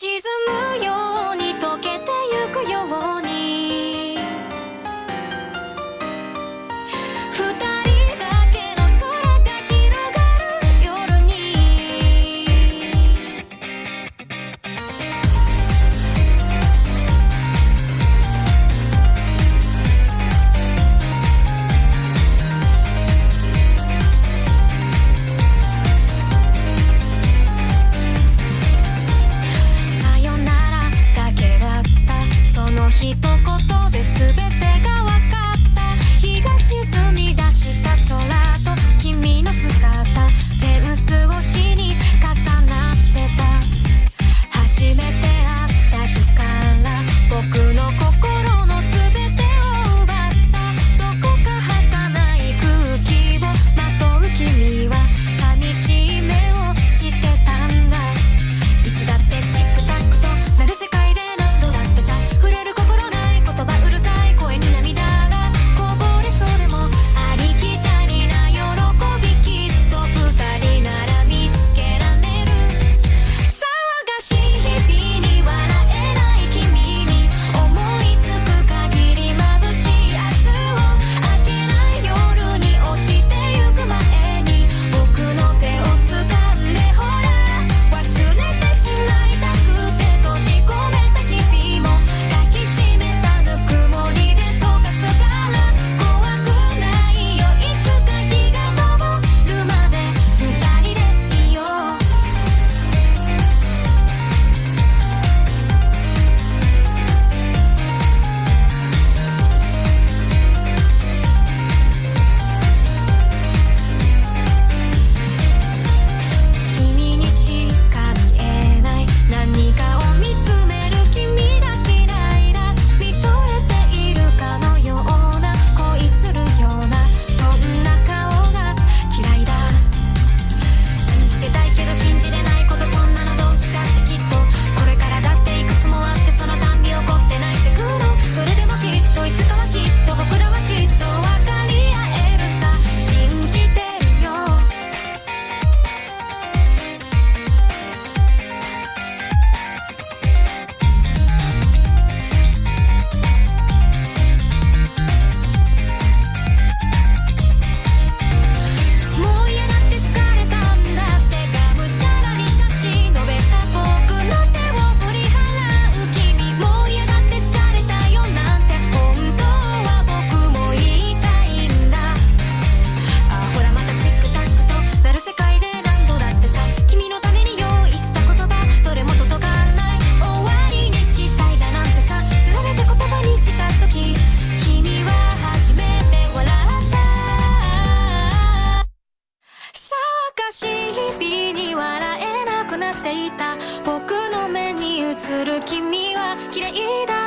沈むよ poquito する君は嫌いだ